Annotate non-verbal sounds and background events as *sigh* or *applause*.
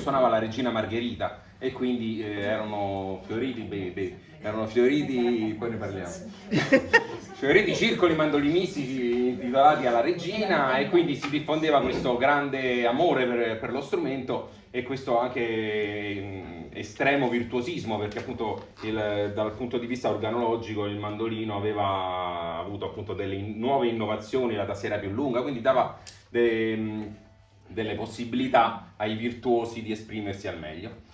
suonava la regina Margherita e quindi eh, erano fioriti, beh, erano fioriti, poi ne parliamo, *laughs* fioriti circoli mandolinistici intitolati alla regina e quindi si diffondeva questo grande amore per, per lo strumento e questo anche estremo virtuosismo perché appunto il, dal punto di vista organologico il mandolino aveva avuto appunto delle nuove innovazioni, la tastiera più lunga, quindi dava de, delle possibilità ai virtuosi di esprimersi al meglio.